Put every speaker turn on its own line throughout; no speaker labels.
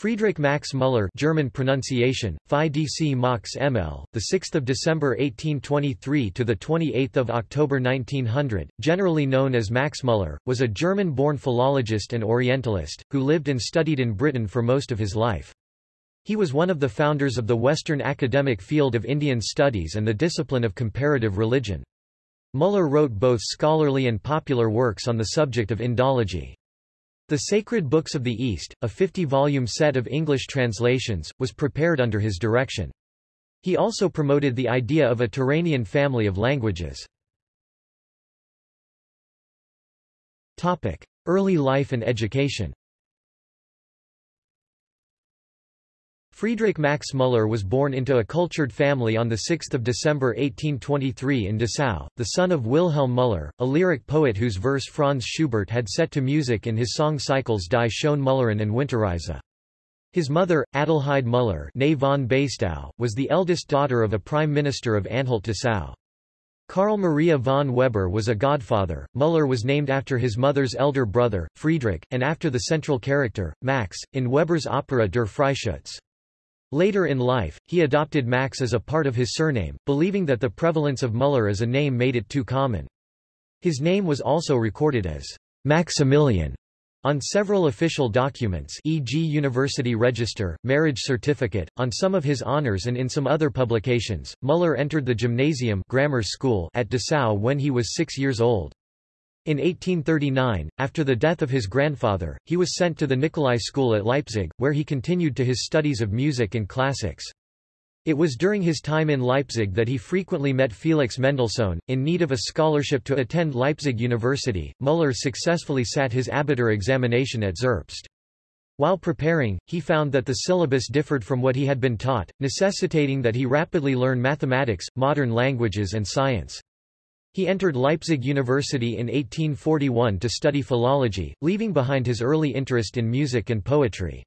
Friedrich Max Müller German pronunciation, Phi DC Max ML, 6 December 1823 – to 28 October 1900, generally known as Max Müller, was a German-born philologist and Orientalist, who lived and studied in Britain for most of his life. He was one of the founders of the Western academic field of Indian studies and the discipline of comparative religion. Müller wrote both scholarly and popular works on the subject of Indology. The Sacred Books of the East, a 50-volume set of English translations, was prepared under his direction. He also promoted the idea of a Turanian family of languages. Early life and education Friedrich Max Müller was born into a cultured family on 6 December 1823 in Dessau, the son of Wilhelm Müller, a lyric poet whose verse Franz Schubert had set to music in his song cycles Die Schöne Müllerin and Winterreise. His mother, Adelheid Müller von Basedow, was the eldest daughter of a prime minister of Anhalt-Dessau. Karl Maria von Weber was a godfather. Müller was named after his mother's elder brother, Friedrich, and after the central character, Max, in Weber's opera Der Freischütz. Later in life, he adopted Max as a part of his surname, believing that the prevalence of Müller as a name made it too common. His name was also recorded as Maximilian on several official documents e.g. University Register, Marriage Certificate, on some of his honors and in some other publications. Müller entered the gymnasium grammar school at Dessau when he was six years old. In 1839, after the death of his grandfather, he was sent to the Nicolai School at Leipzig, where he continued to his studies of music and classics. It was during his time in Leipzig that he frequently met Felix Mendelssohn. In need of a scholarship to attend Leipzig University, Müller successfully sat his Abitur examination at Zerbst. While preparing, he found that the syllabus differed from what he had been taught, necessitating that he rapidly learn mathematics, modern languages and science. He entered Leipzig University in 1841 to study philology, leaving behind his early interest in music and poetry.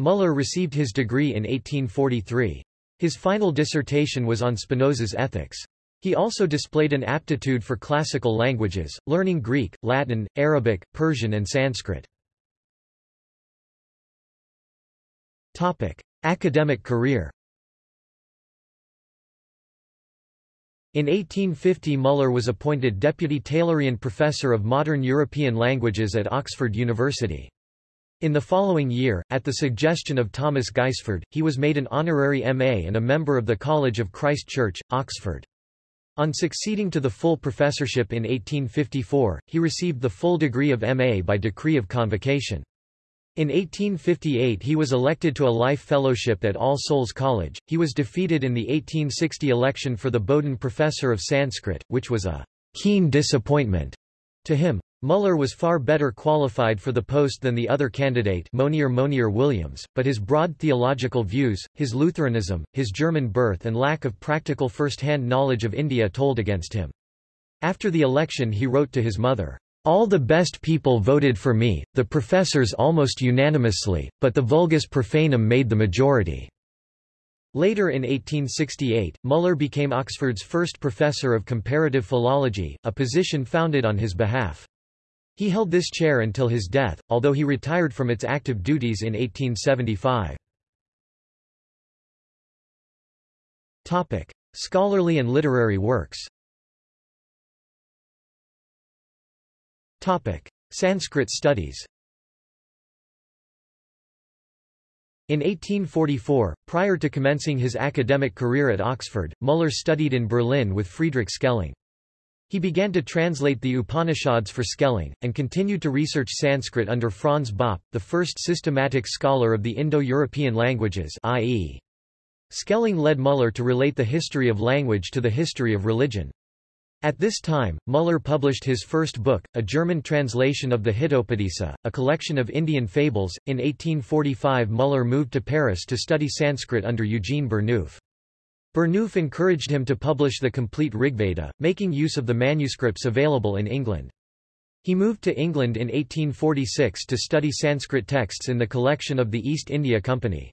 Müller received his degree in 1843. His final dissertation was on Spinoza's ethics. He also displayed an aptitude for classical languages, learning Greek, Latin, Arabic, Persian and Sanskrit. Academic career In 1850 Müller was appointed Deputy Taylorian Professor of Modern European Languages at Oxford University. In the following year, at the suggestion of Thomas Gaisford, he was made an honorary MA and a member of the College of Christ Church, Oxford. On succeeding to the full professorship in 1854, he received the full degree of MA by decree of convocation. In 1858 he was elected to a life fellowship at All Souls College. He was defeated in the 1860 election for the Bowdoin Professor of Sanskrit, which was a keen disappointment to him. Müller was far better qualified for the post than the other candidate Monier Monier Williams, but his broad theological views, his Lutheranism, his German birth and lack of practical first-hand knowledge of India told against him. After the election he wrote to his mother, all the best people voted for me, the professors almost unanimously, but the vulgus profanum made the majority." Later in 1868, Müller became Oxford's first professor of comparative philology, a position founded on his behalf. He held this chair until his death, although he retired from its active duties in 1875. Topic: Scholarly and literary works Topic: Sanskrit studies. In 1844, prior to commencing his academic career at Oxford, Müller studied in Berlin with Friedrich Schelling. He began to translate the Upanishads for Schelling, and continued to research Sanskrit under Franz Bopp, the first systematic scholar of the Indo-European languages i.e. Schelling led Müller to relate the history of language to the history of religion. At this time, Müller published his first book, a German translation of the Hitopadesa, a collection of Indian fables. In 1845 Müller moved to Paris to study Sanskrit under Eugene Burnouf. Burnouf encouraged him to publish the complete Rigveda, making use of the manuscripts available in England. He moved to England in 1846 to study Sanskrit texts in the collection of the East India Company.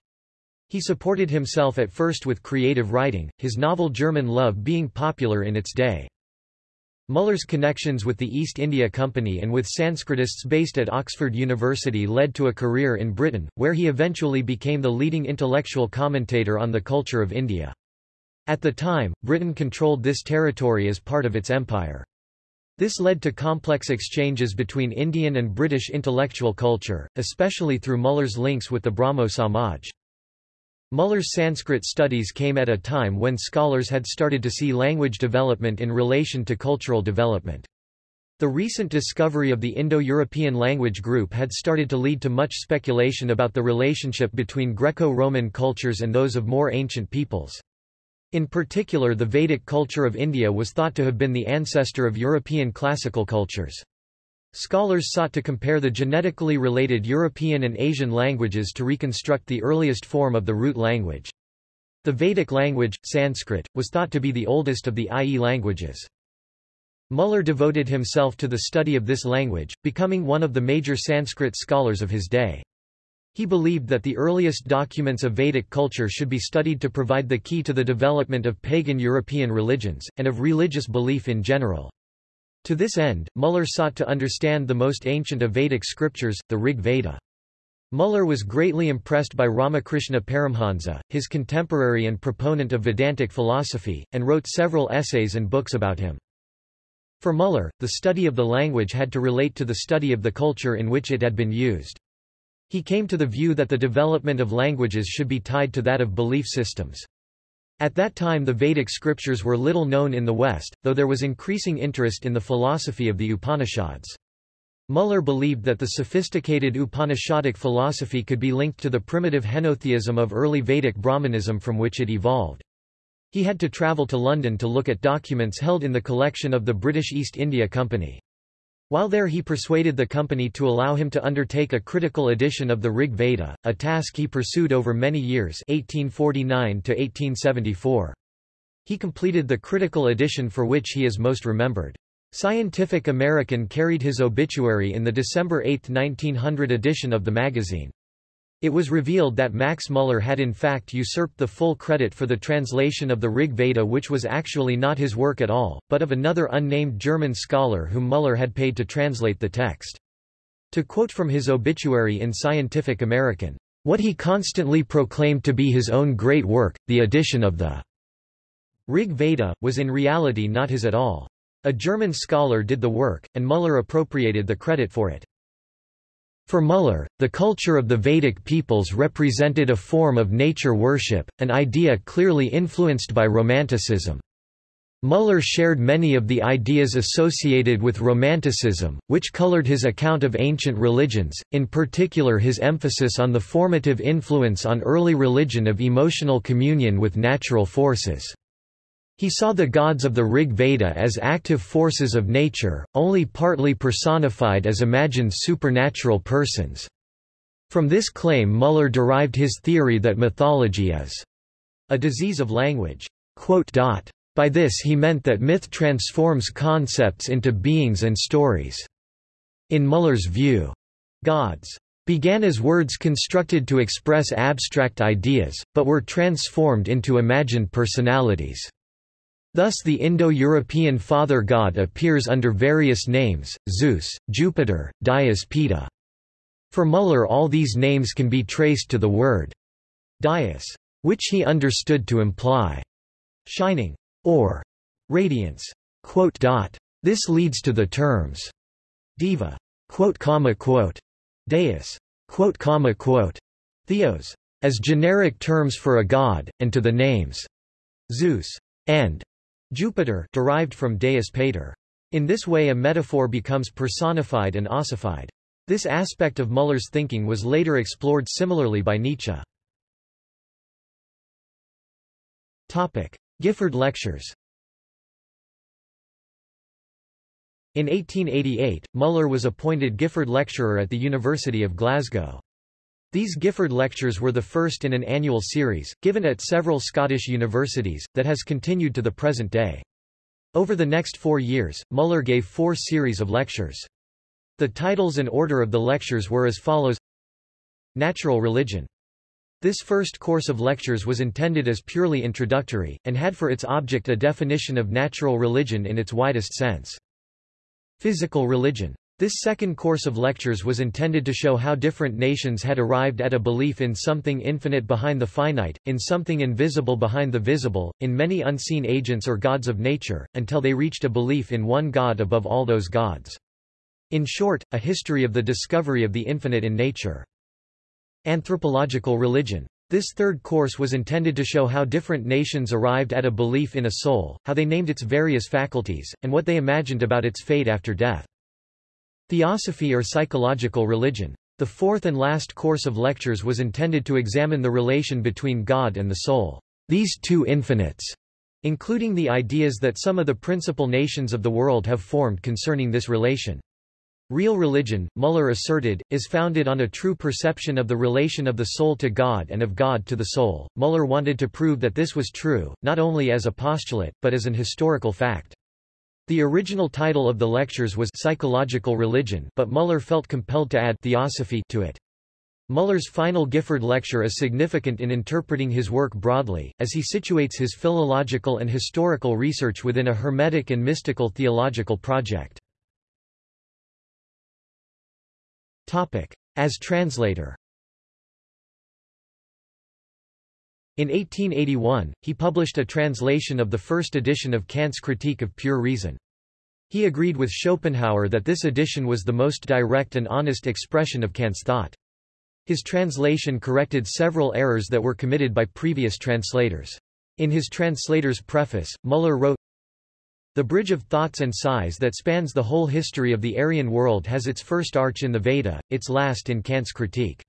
He supported himself at first with creative writing, his novel German Love being popular in its day. Muller's connections with the East India Company and with Sanskritists based at Oxford University led to a career in Britain, where he eventually became the leading intellectual commentator on the culture of India. At the time, Britain controlled this territory as part of its empire. This led to complex exchanges between Indian and British intellectual culture, especially through Muller's links with the Brahmo Samaj. Muller's Sanskrit studies came at a time when scholars had started to see language development in relation to cultural development. The recent discovery of the Indo-European language group had started to lead to much speculation about the relationship between Greco-Roman cultures and those of more ancient peoples. In particular the Vedic culture of India was thought to have been the ancestor of European classical cultures. Scholars sought to compare the genetically related European and Asian languages to reconstruct the earliest form of the root language. The Vedic language, Sanskrit, was thought to be the oldest of the IE languages. Muller devoted himself to the study of this language, becoming one of the major Sanskrit scholars of his day. He believed that the earliest documents of Vedic culture should be studied to provide the key to the development of pagan European religions, and of religious belief in general. To this end, Muller sought to understand the most ancient of Vedic scriptures, the Rig Veda. Muller was greatly impressed by Ramakrishna Paramhansa, his contemporary and proponent of Vedantic philosophy, and wrote several essays and books about him. For Muller, the study of the language had to relate to the study of the culture in which it had been used. He came to the view that the development of languages should be tied to that of belief systems. At that time the Vedic scriptures were little known in the West, though there was increasing interest in the philosophy of the Upanishads. Muller believed that the sophisticated Upanishadic philosophy could be linked to the primitive henotheism of early Vedic Brahmanism from which it evolved. He had to travel to London to look at documents held in the collection of the British East India Company. While there he persuaded the company to allow him to undertake a critical edition of the Rig Veda, a task he pursued over many years 1849 to 1874. He completed the critical edition for which he is most remembered. Scientific American carried his obituary in the December 8, 1900 edition of the magazine. It was revealed that Max Muller had in fact usurped the full credit for the translation of the Rig Veda which was actually not his work at all, but of another unnamed German scholar whom Muller had paid to translate the text. To quote from his obituary in Scientific American, "...what he constantly proclaimed to be his own great work, the edition of the Rig Veda, was in reality not his at all. A German scholar did the work, and Muller appropriated the credit for it. For Muller, the culture of the Vedic peoples represented a form of nature worship, an idea clearly influenced by Romanticism. Muller shared many of the ideas associated with Romanticism, which colored his account of ancient religions, in particular his emphasis on the formative influence on early religion of emotional communion with natural forces. He saw the gods of the Rig Veda as active forces of nature, only partly personified as imagined supernatural persons. From this claim Muller derived his theory that mythology is a disease of language. By this he meant that myth transforms concepts into beings and stories. In Muller's view, gods began as words constructed to express abstract ideas, but were transformed into imagined personalities. Thus the Indo-European father god appears under various names, Zeus, Jupiter, Dyaus Pitta. For Muller all these names can be traced to the word Dyaus, which he understood to imply shining or radiance. This leads to the terms deva, deus, theos, as generic terms for a god, and to the names Zeus and Jupiter derived from Deus Pater. In this way a metaphor becomes personified and ossified. This aspect of Muller's thinking was later explored similarly by Nietzsche. Topic: Gifford Lectures. In 1888, Muller was appointed Gifford Lecturer at the University of Glasgow. These Gifford Lectures were the first in an annual series, given at several Scottish universities, that has continued to the present day. Over the next four years, Muller gave four series of lectures. The titles and order of the lectures were as follows Natural Religion This first course of lectures was intended as purely introductory, and had for its object a definition of natural religion in its widest sense. Physical religion. This second course of lectures was intended to show how different nations had arrived at a belief in something infinite behind the finite, in something invisible behind the visible, in many unseen agents or gods of nature, until they reached a belief in one God above all those gods. In short, a history of the discovery of the infinite in nature. Anthropological religion. This third course was intended to show how different nations arrived at a belief in a soul, how they named its various faculties, and what they imagined about its fate after death. Theosophy or psychological religion. The fourth and last course of lectures was intended to examine the relation between God and the soul. These two infinites, including the ideas that some of the principal nations of the world have formed concerning this relation. Real religion, Muller asserted, is founded on a true perception of the relation of the soul to God and of God to the soul. Muller wanted to prove that this was true, not only as a postulate, but as an historical fact. The original title of the lectures was Psychological Religion but Muller felt compelled to add Theosophy to it. Muller's final Gifford lecture is significant in interpreting his work broadly, as he situates his philological and historical research within a hermetic and mystical theological project. As translator In 1881, he published a translation of the first edition of Kant's Critique of Pure Reason. He agreed with Schopenhauer that this edition was the most direct and honest expression of Kant's thought. His translation corrected several errors that were committed by previous translators. In his translator's preface, Muller wrote, The bridge of thoughts and sighs that spans the whole history of the Aryan world has its first arch in the Veda, its last in Kant's critique.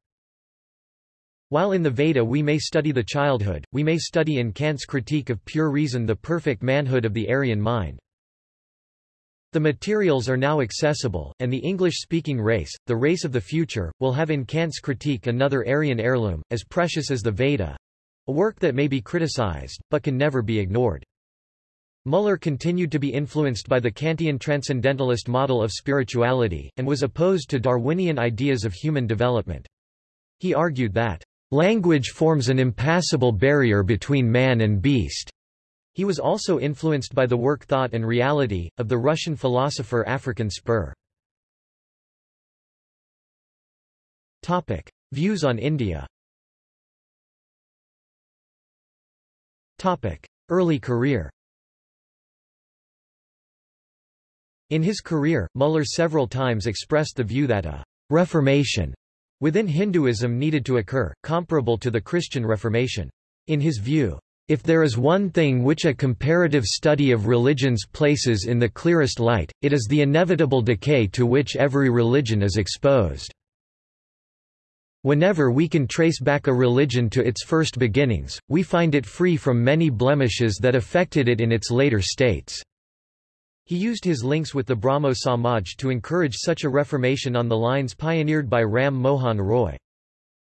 While in the Veda we may study the childhood, we may study in Kant's critique of pure reason the perfect manhood of the Aryan mind. The materials are now accessible, and the English-speaking race, the race of the future, will have in Kant's critique another Aryan heirloom, as precious as the Veda—a work that may be criticized, but can never be ignored. Muller continued to be influenced by the Kantian transcendentalist model of spirituality, and was opposed to Darwinian ideas of human development. He argued that Language forms an impassable barrier between man and beast. He was also influenced by the work Thought and Reality, of the Russian philosopher Afrikan Spir. Topic. Views on India Topic. Early career In his career, Muller several times expressed the view that a reformation within Hinduism needed to occur, comparable to the Christian Reformation. In his view, if there is one thing which a comparative study of religions places in the clearest light, it is the inevitable decay to which every religion is exposed. Whenever we can trace back a religion to its first beginnings, we find it free from many blemishes that affected it in its later states. He used his links with the Brahmo Samaj to encourage such a reformation on the lines pioneered by Ram Mohan Roy.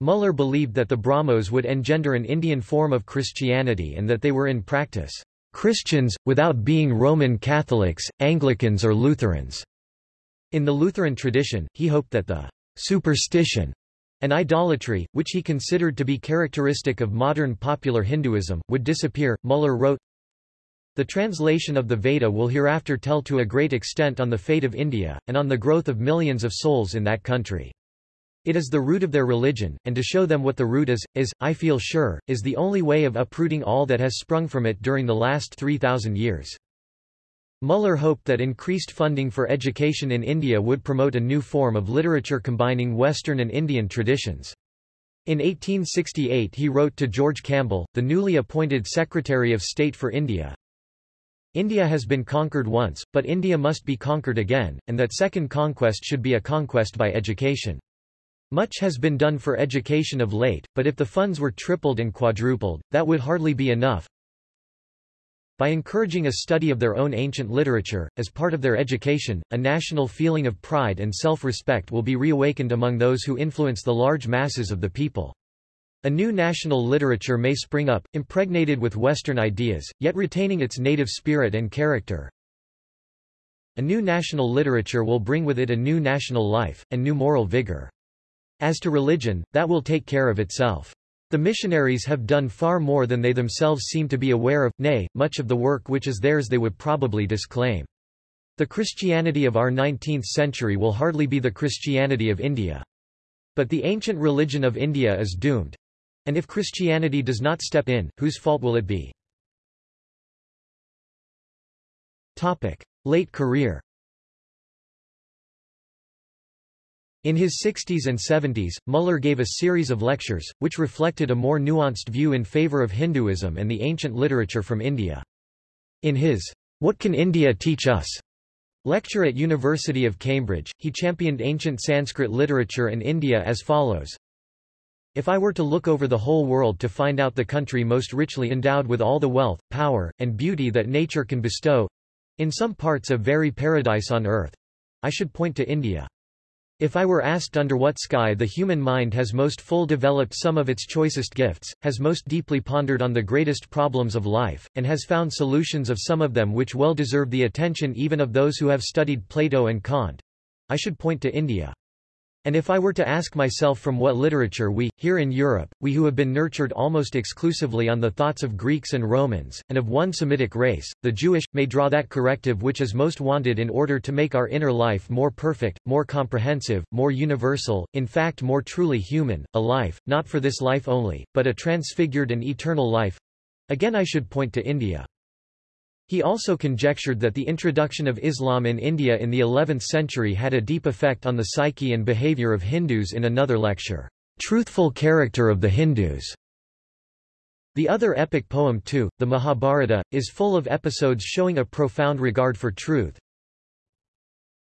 Muller believed that the Brahmos would engender an Indian form of Christianity and that they were in practice Christians, without being Roman Catholics, Anglicans or Lutherans. In the Lutheran tradition, he hoped that the superstition and idolatry, which he considered to be characteristic of modern popular Hinduism, would disappear. Muller wrote, the translation of the Veda will hereafter tell to a great extent on the fate of India, and on the growth of millions of souls in that country. It is the root of their religion, and to show them what the root is, is, I feel sure, is the only way of uprooting all that has sprung from it during the last 3,000 years. Muller hoped that increased funding for education in India would promote a new form of literature combining Western and Indian traditions. In 1868 he wrote to George Campbell, the newly appointed Secretary of State for India, India has been conquered once, but India must be conquered again, and that second conquest should be a conquest by education. Much has been done for education of late, but if the funds were tripled and quadrupled, that would hardly be enough. By encouraging a study of their own ancient literature, as part of their education, a national feeling of pride and self-respect will be reawakened among those who influence the large masses of the people. A new national literature may spring up, impregnated with Western ideas, yet retaining its native spirit and character. A new national literature will bring with it a new national life, and new moral vigor. As to religion, that will take care of itself. The missionaries have done far more than they themselves seem to be aware of, nay, much of the work which is theirs they would probably disclaim. The Christianity of our 19th century will hardly be the Christianity of India. But the ancient religion of India is doomed. And if Christianity does not step in, whose fault will it be? Topic. Late career In his 60s and 70s, Muller gave a series of lectures, which reflected a more nuanced view in favor of Hinduism and the ancient literature from India. In his What Can India Teach Us? lecture at University of Cambridge, he championed ancient Sanskrit literature and India as follows. If I were to look over the whole world to find out the country most richly endowed with all the wealth, power, and beauty that nature can bestow—in some parts a very paradise on earth—I should point to India. If I were asked under what sky the human mind has most full developed some of its choicest gifts, has most deeply pondered on the greatest problems of life, and has found solutions of some of them which well deserve the attention even of those who have studied Plato and Kant, I should point to India. And if I were to ask myself from what literature we, here in Europe, we who have been nurtured almost exclusively on the thoughts of Greeks and Romans, and of one Semitic race, the Jewish, may draw that corrective which is most wanted in order to make our inner life more perfect, more comprehensive, more universal, in fact more truly human, a life, not for this life only, but a transfigured and eternal life, again I should point to India. He also conjectured that the introduction of Islam in India in the 11th century had a deep effect on the psyche and behavior of Hindus in another lecture, Truthful Character of the Hindus. The other epic poem too, the Mahabharata, is full of episodes showing a profound regard for truth.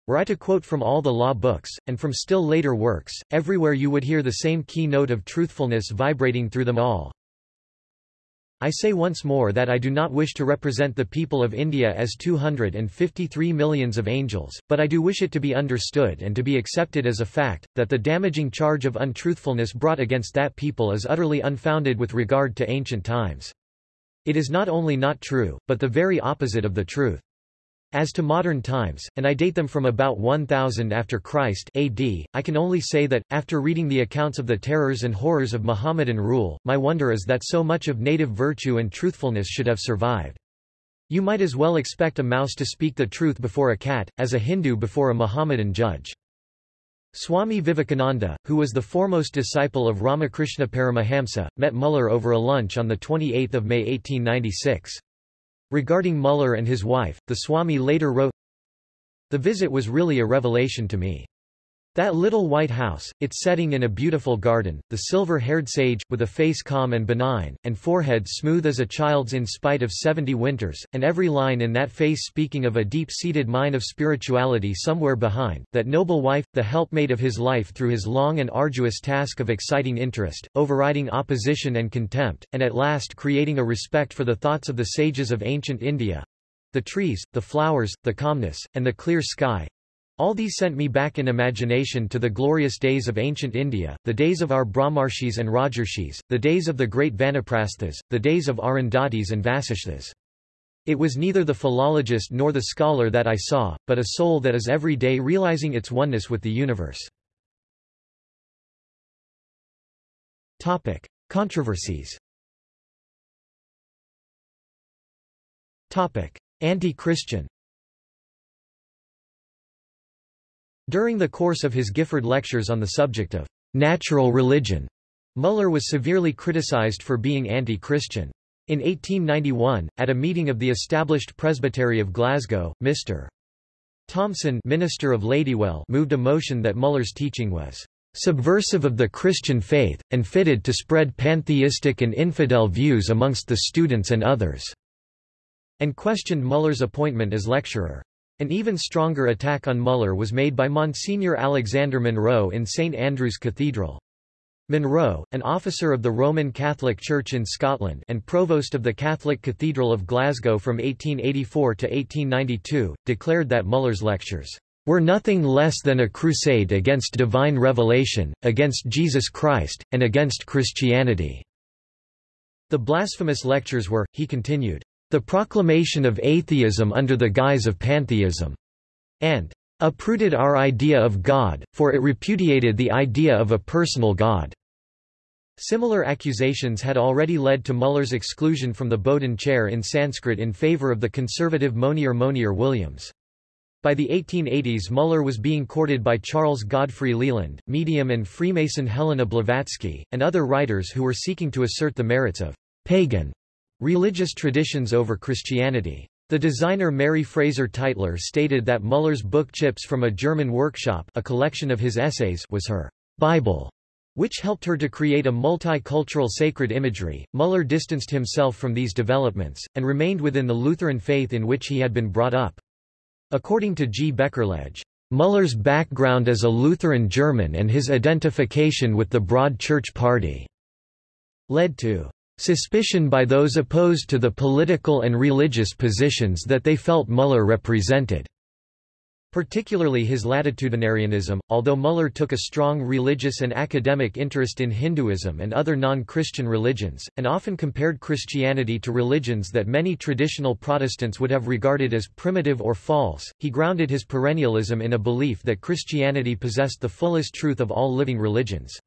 Were I to quote from all the law books, and from still later works, everywhere you would hear the same key note of truthfulness vibrating through them all. I say once more that I do not wish to represent the people of India as 253 millions of angels, but I do wish it to be understood and to be accepted as a fact, that the damaging charge of untruthfulness brought against that people is utterly unfounded with regard to ancient times. It is not only not true, but the very opposite of the truth. As to modern times, and I date them from about 1000 after Christ AD, I can only say that, after reading the accounts of the terrors and horrors of Mohammedan rule, my wonder is that so much of native virtue and truthfulness should have survived. You might as well expect a mouse to speak the truth before a cat, as a Hindu before a Mohammedan judge. Swami Vivekananda, who was the foremost disciple of Ramakrishna Paramahamsa, met Muller over a lunch on 28 May 1896. Regarding Muller and his wife, the Swami later wrote, The visit was really a revelation to me. That little white house, its setting in a beautiful garden, the silver-haired sage, with a face calm and benign, and forehead smooth as a child's in spite of seventy winters, and every line in that face speaking of a deep-seated mine of spirituality somewhere behind, that noble wife, the helpmate of his life through his long and arduous task of exciting interest, overriding opposition and contempt, and at last creating a respect for the thoughts of the sages of ancient India. The trees, the flowers, the calmness, and the clear sky, all these sent me back in imagination to the glorious days of ancient India, the days of our Brahmarshis and Rajarshis, the days of the great Vanaprasthas, the days of Arundhatis and Vasisthas. It was neither the philologist nor the scholar that I saw, but a soul that is every day realizing its oneness with the universe. Topic. Controversies Topic. Anti-Christian During the course of his Gifford lectures on the subject of natural religion, Muller was severely criticized for being anti-Christian. In 1891, at a meeting of the established Presbytery of Glasgow, Mr. Thomson Minister of Ladywell moved a motion that Muller's teaching was subversive of the Christian faith, and fitted to spread pantheistic and infidel views amongst the students and others, and questioned Muller's appointment as lecturer. An even stronger attack on Muller was made by Monsignor Alexander Munro in St Andrew's Cathedral. Munro, an officer of the Roman Catholic Church in Scotland and provost of the Catholic Cathedral of Glasgow from 1884 to 1892, declared that Muller's lectures were nothing less than a crusade against divine revelation, against Jesus Christ, and against Christianity. The blasphemous lectures were, he continued, the proclamation of atheism under the guise of pantheism, and uprooted our idea of God, for it repudiated the idea of a personal God. Similar accusations had already led to Muller's exclusion from the Bowdoin chair in Sanskrit in favor of the conservative Monier Monier Williams. By the 1880s Muller was being courted by Charles Godfrey Leland, medium and Freemason Helena Blavatsky, and other writers who were seeking to assert the merits of pagan religious traditions over Christianity. The designer Mary Fraser Tytler stated that Muller's book Chips from a German Workshop a collection of his essays was her Bible which helped her to create a multicultural sacred imagery. Muller distanced himself from these developments, and remained within the Lutheran faith in which he had been brought up. According to G. Beckerlegge, Muller's background as a Lutheran German and his identification with the Broad Church Party led to suspicion by those opposed to the political and religious positions that they felt Muller represented particularly his latitudinarianism, although Muller took a strong religious and academic interest in Hinduism and other non-Christian religions, and often compared Christianity to religions that many traditional Protestants would have regarded as primitive or false, he grounded his perennialism in a belief that Christianity possessed the fullest truth of all living religions.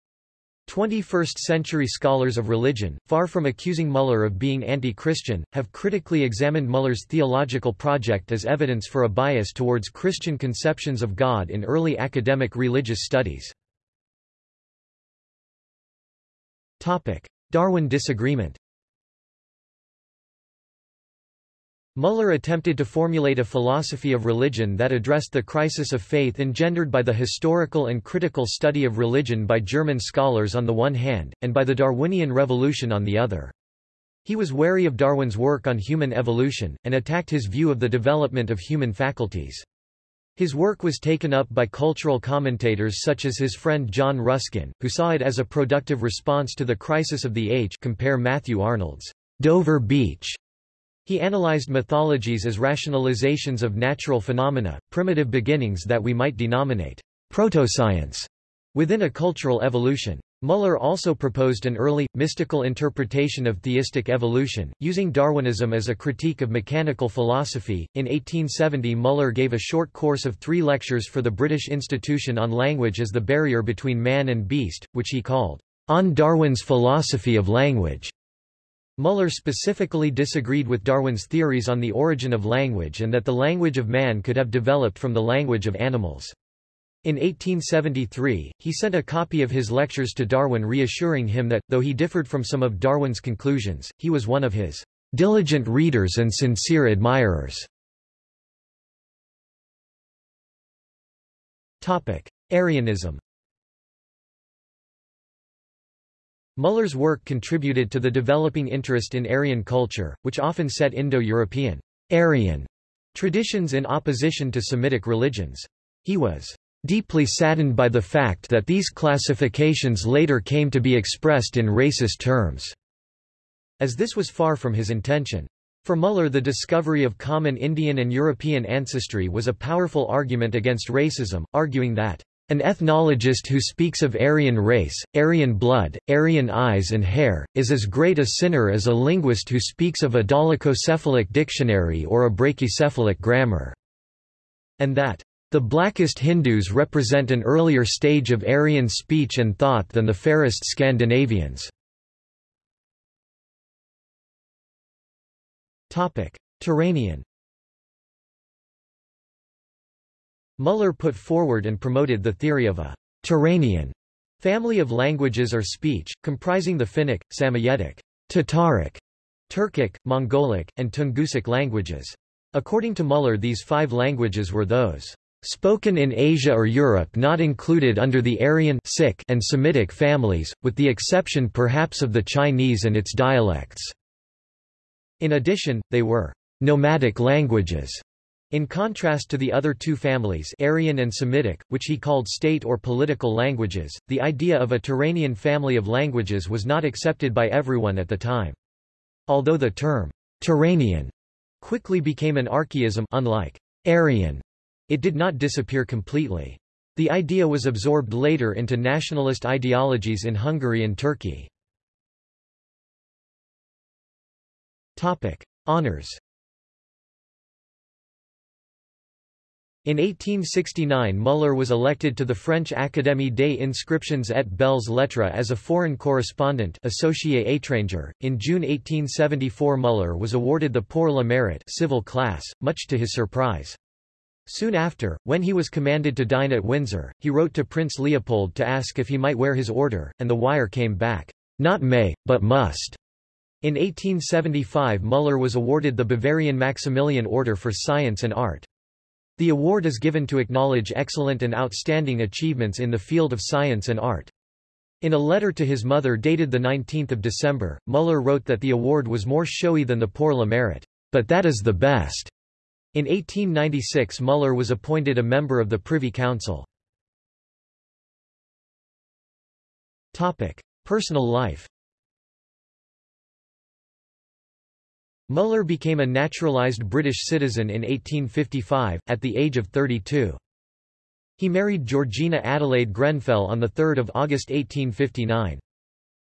21st-century scholars of religion, far from accusing Muller of being anti-Christian, have critically examined Muller's theological project as evidence for a bias towards Christian conceptions of God in early academic religious studies. Darwin disagreement Muller attempted to formulate a philosophy of religion that addressed the crisis of faith engendered by the historical and critical study of religion by German scholars on the one hand, and by the Darwinian revolution on the other. He was wary of Darwin's work on human evolution, and attacked his view of the development of human faculties. His work was taken up by cultural commentators such as his friend John Ruskin, who saw it as a productive response to the crisis of the age compare Matthew Arnold's Dover Beach he analyzed mythologies as rationalizations of natural phenomena, primitive beginnings that we might denominate proto-science within a cultural evolution. Muller also proposed an early, mystical interpretation of theistic evolution, using Darwinism as a critique of mechanical philosophy. In 1870, Muller gave a short course of three lectures for the British Institution on Language as the Barrier Between Man and Beast, which he called, On Darwin's Philosophy of Language. Muller specifically disagreed with Darwin's theories on the origin of language and that the language of man could have developed from the language of animals. In 1873, he sent a copy of his lectures to Darwin reassuring him that, though he differed from some of Darwin's conclusions, he was one of his diligent readers and sincere admirers. Aryanism Muller's work contributed to the developing interest in Aryan culture, which often set Indo-European Aryan traditions in opposition to Semitic religions. He was deeply saddened by the fact that these classifications later came to be expressed in racist terms, as this was far from his intention. For Muller the discovery of common Indian and European ancestry was a powerful argument against racism, arguing that an ethnologist who speaks of Aryan race, Aryan blood, Aryan eyes and hair, is as great a sinner as a linguist who speaks of a dolichocephalic dictionary or a brachycephalic grammar. And that, the blackest Hindus represent an earlier stage of Aryan speech and thought than the fairest Scandinavians. Turanian Muller put forward and promoted the theory of a Turanian family of languages or speech, comprising the Finnic, Samoyedic, Tataric, Turkic, Mongolic, and Tungusic languages. According to Muller these five languages were those spoken in Asia or Europe not included under the Aryan and Semitic families, with the exception perhaps of the Chinese and its dialects. In addition, they were nomadic languages in contrast to the other two families Aryan and Semitic, which he called state or political languages, the idea of a Turanian family of languages was not accepted by everyone at the time. Although the term Turanian quickly became an archaism unlike Aryan, it did not disappear completely. The idea was absorbed later into nationalist ideologies in Hungary and Turkey. Topic: Honors In 1869 Muller was elected to the French Académie des Inscriptions et Belles Lettres as a foreign correspondent associé étranger. In June 1874 Muller was awarded the Pour le Mérite civil class, much to his surprise. Soon after, when he was commanded to dine at Windsor, he wrote to Prince Leopold to ask if he might wear his order, and the wire came back, "'Not may, but must'". In 1875 Muller was awarded the Bavarian Maximilian Order for Science and Art. The award is given to acknowledge excellent and outstanding achievements in the field of science and art. In a letter to his mother dated 19 December, Muller wrote that the award was more showy than the Pour le Mérite, but that is the best. In 1896 Muller was appointed a member of the Privy Council. Personal life Muller became a naturalized British citizen in 1855, at the age of 32. He married Georgina Adelaide Grenfell on 3 August 1859.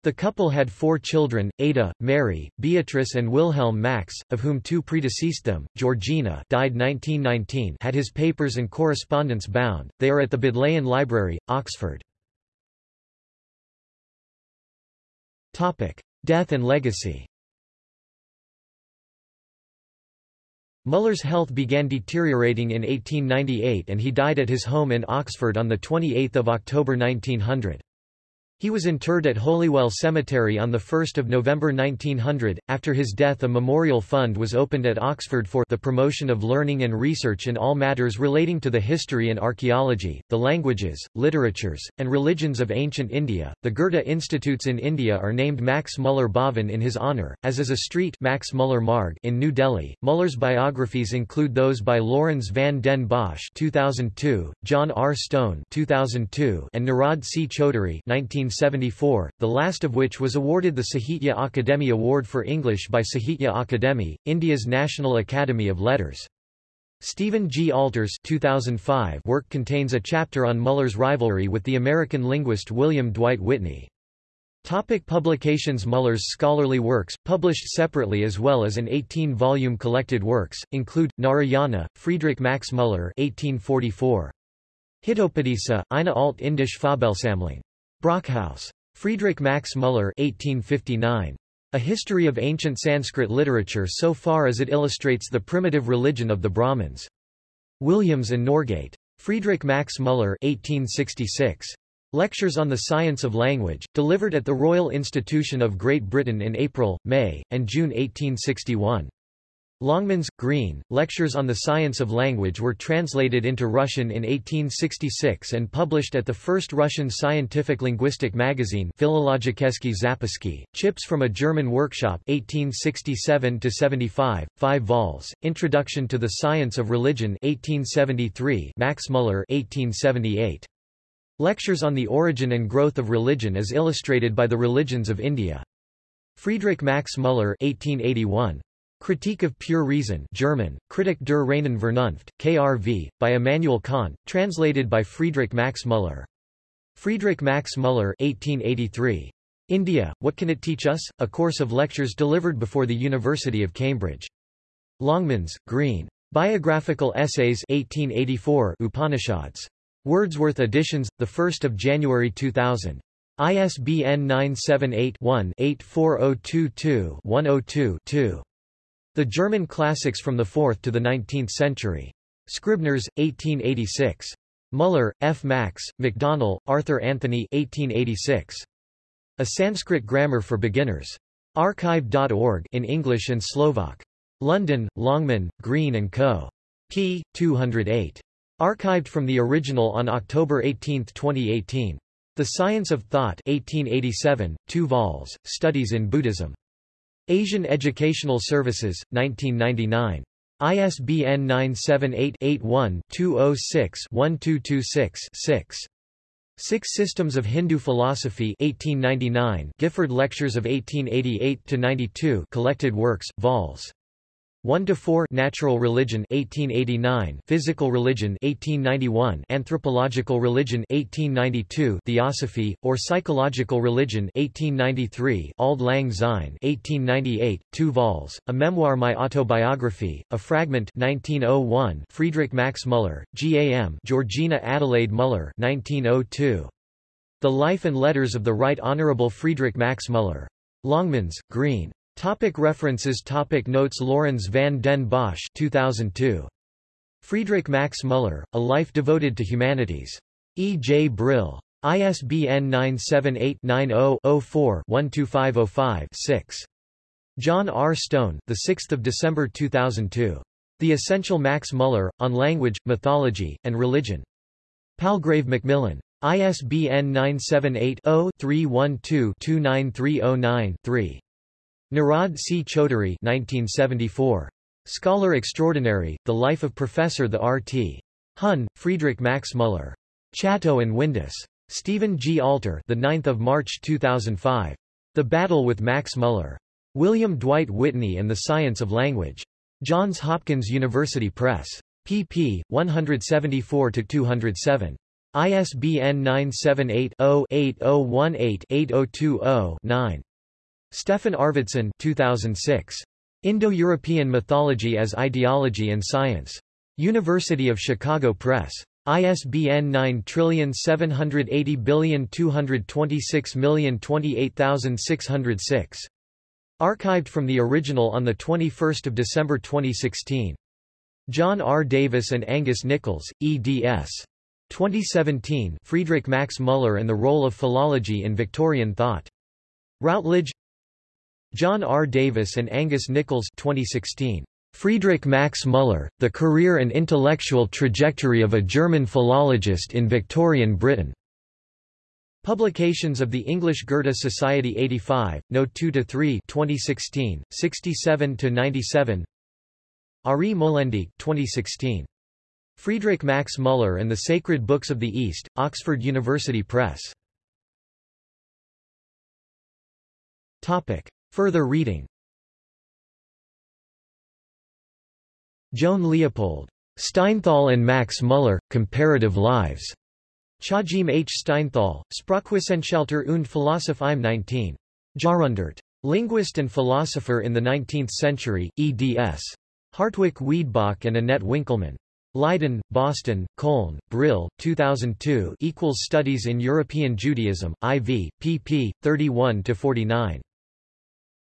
The couple had four children, Ada, Mary, Beatrice and Wilhelm Max, of whom two predeceased them. Georgina died 1919 had his papers and correspondence bound, they are at the Bodleian Library, Oxford. Death and legacy Muller's health began deteriorating in 1898 and he died at his home in Oxford on 28 October 1900. He was interred at Holywell Cemetery on 1 November 1900. After his death a memorial fund was opened at Oxford for the promotion of learning and research in all matters relating to the history and archaeology, the languages, literatures, and religions of ancient India. The Goethe Institutes in India are named Max Muller Bhavan in his honour, as is a street Max Muller Marg in New Delhi. Muller's biographies include those by Laurens van den Bosch 2002, John R. Stone 2002, and Nirad C. Chaudhuri 19 1974, the last of which was awarded the Sahitya Akademi Award for English by Sahitya Akademi, India's National Academy of Letters. Stephen G. Alters 2005 work contains a chapter on Muller's rivalry with the American linguist William Dwight Whitney. Topic publications Muller's scholarly works, published separately as well as an 18-volume collected works, include, Narayana, Friedrich Max Muller 1844. Hitopadesa, eine alt indische Fabelsammlung. Brockhaus. Friedrich Max Muller 1859. A History of Ancient Sanskrit Literature so far as it illustrates the primitive religion of the Brahmins. Williams and Norgate. Friedrich Max Muller 1866. Lectures on the Science of Language, delivered at the Royal Institution of Great Britain in April, May, and June 1861. Longmans, Green, Lectures on the Science of Language were translated into Russian in 1866 and published at the first Russian scientific linguistic magazine Philologicheski Zapiski, Chips from a German Workshop 1867-75, 5 vols, Introduction to the Science of Religion 1873 Max Muller 1878. Lectures on the Origin and Growth of Religion as illustrated by the Religions of India. Friedrich Max Muller 1881. Critique of Pure Reason German, Kritik der reinen Vernunft, KRV, by Immanuel Kant, translated by Friedrich Max Muller. Friedrich Max Muller 1883. India, What Can It Teach Us? A course of lectures delivered before the University of Cambridge. Longmans, Green. Biographical Essays 1884 Upanishads. Wordsworth Editions, 1 January 2000. ISBN 978 one 84022 102 2 the German Classics from the 4th to the 19th Century. Scribners, 1886. Muller, F. Max, MacDonell, Arthur Anthony 1886. A Sanskrit Grammar for Beginners. Archive.org in English and Slovak. London, Longman, Green & Co. p. 208. Archived from the original on October 18, 2018. The Science of Thought 1887, 2 vols, Studies in Buddhism. Asian Educational Services, 1999. ISBN 978-81-206-1226-6. Six Systems of Hindu Philosophy 1899 Gifford Lectures of 1888-92 Collected Works, vols. 1 to 4 Natural Religion 1889 Physical Religion 1891 Anthropological Religion 1892 Theosophy or Psychological Religion 1893 Auld Lang Syne 1898 2 vols A Memoir My Autobiography A Fragment 1901 Friedrich Max Müller GAM Georgina Adelaide Müller 1902 The Life and Letters of the Right Honorable Friedrich Max Müller Longmans Green Topic references Topic Notes Laurens van den Bosch 2002. Friedrich Max Müller, A Life Devoted to Humanities. E. J. Brill. ISBN 978-90-04-12505-6. John R. Stone, 6 December 2002. The Essential Max Müller, On Language, Mythology, and Religion. Palgrave Macmillan. ISBN 978 0 312 29309 3. Nirad C. Chaudhuri 1974. Scholar Extraordinary, The Life of Professor the R.T. Hun, Friedrich Max Müller. Chatto and Windus. Stephen G. Alter the 9th of March 2005. The Battle with Max Müller. William Dwight Whitney and the Science of Language. Johns Hopkins University Press. pp. 174-207. ISBN 978 0 8018 8020 9. Stefan Arvidsson 2006. Indo-European Mythology as Ideology and Science. University of Chicago Press. ISBN 9780226028606. Archived from the original on 21 December 2016. John R. Davis and Angus Nichols, eds. 2017 Friedrich Max Müller and the Role of Philology in Victorian Thought. Routledge John R. Davis and Angus Nichols 2016. Friedrich Max Müller, The Career and Intellectual Trajectory of a German Philologist in Victorian Britain. Publications of the English Goethe Society 85, No. 2-3 2016, 67-97 Ari Molendijk 2016. Friedrich Max Müller and the Sacred Books of the East, Oxford University Press. Topic. Further reading Joan Leopold. Steinthal and Max Müller, Comparative Lives. Chajim H. Steinthal, Sprachwissenschaftler und Philosoph im 19. Jahrhundert. Linguist and philosopher in the 19th century, eds. Hartwig Wiedebach and Annette Winkelmann. Leiden, Boston, Köln, Brill, 2002 equals Studies in European Judaism, IV, pp. 31-49.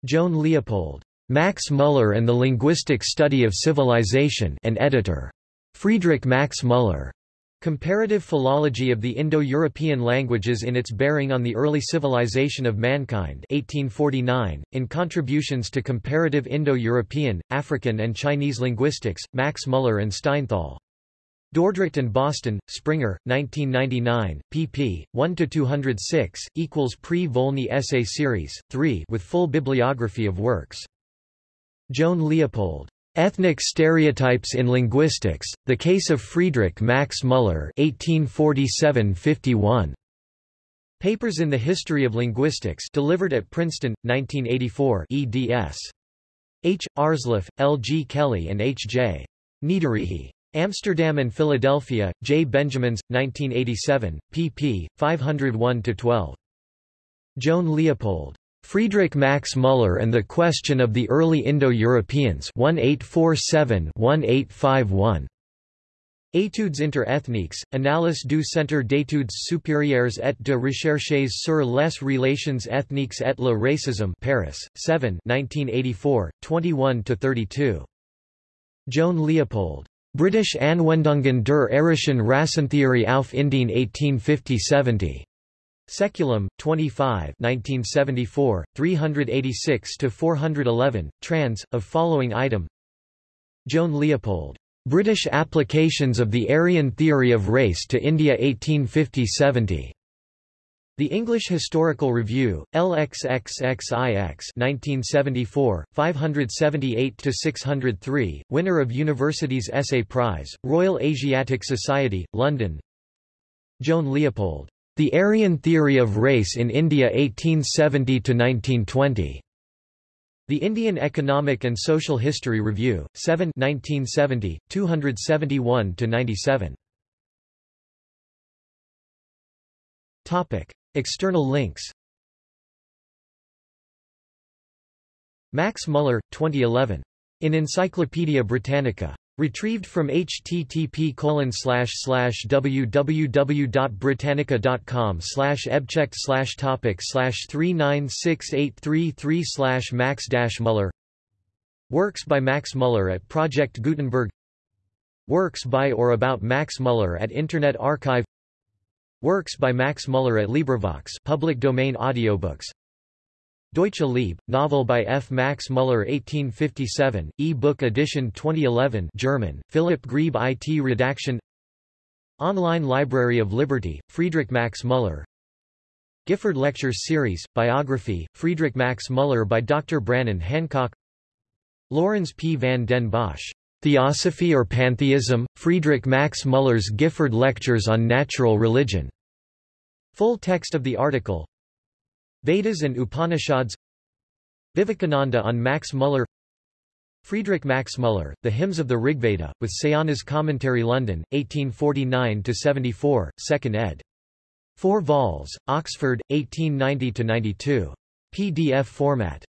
Joan Leopold. Max Müller and the Linguistic Study of Civilization and editor. Friedrich Max Müller. Comparative Philology of the Indo-European Languages in its Bearing on the Early Civilization of Mankind 1849, in Contributions to Comparative Indo-European, African and Chinese Linguistics, Max Müller and Steinthal. Dordrecht and Boston, Springer, 1999, pp. 1-206, equals Prix Volney Essay Series, 3 with full bibliography of works. Joan Leopold. Ethnic Stereotypes in Linguistics, The Case of Friedrich Max Müller 1847-51. Papers in the History of Linguistics delivered at Princeton, 1984 eds. H. Aarsleff, L. G. Kelly and H. J. Niederehe. Amsterdam and Philadelphia, J. Benjamins, 1987, pp. 501-12. Joan Leopold. Friedrich Max Müller and the Question of the Early Indo-Europeans 1847-1851. Études interethniques, Analyse du Centre d'études supérieures et de recherches sur les relations ethniques et le racisme Paris, 7 1984, 21-32. Joan Leopold. British Anwendungen der arischen Rassentheorie auf Indien 1850-70. Saeculum, 25 1974, 386-411, trans, of following item Joan Leopold. British Applications of the Aryan Theory of Race to India 1850-70. The English Historical Review, LXXXIX 1974, 578-603, winner of University's Essay Prize, Royal Asiatic Society, London Joan Leopold. The Aryan Theory of Race in India 1870–1920. The Indian Economic and Social History Review, 7 1970, 271-97. External links Max Muller, 2011. In Encyclopaedia Britannica. Retrieved from http www.britannica.com slash ebchecked slash topic slash 396833 slash max Muller Works by Max Muller at Project Gutenberg Works by or about Max Muller at Internet Archive Works by Max Muller at LibriVox public domain audiobooks Deutsche Liebe, novel by F. Max Muller 1857, e-book edition 2011 German, Philipp Grieb IT redaction Online Library of Liberty, Friedrich Max Muller Gifford Lectures Series, Biography, Friedrich Max Muller by Dr. Brannon Hancock Lorenz P. van den Bosch, Theosophy or Pantheism, Friedrich Max Muller's Gifford Lectures on Natural Religion. Full text of the article Vedas and Upanishads Vivekananda on Max Muller Friedrich Max Muller, The Hymns of the Rigveda, with Sayana's Commentary London, 1849–74, 2nd ed. 4 vols, Oxford, 1890–92. PDF format.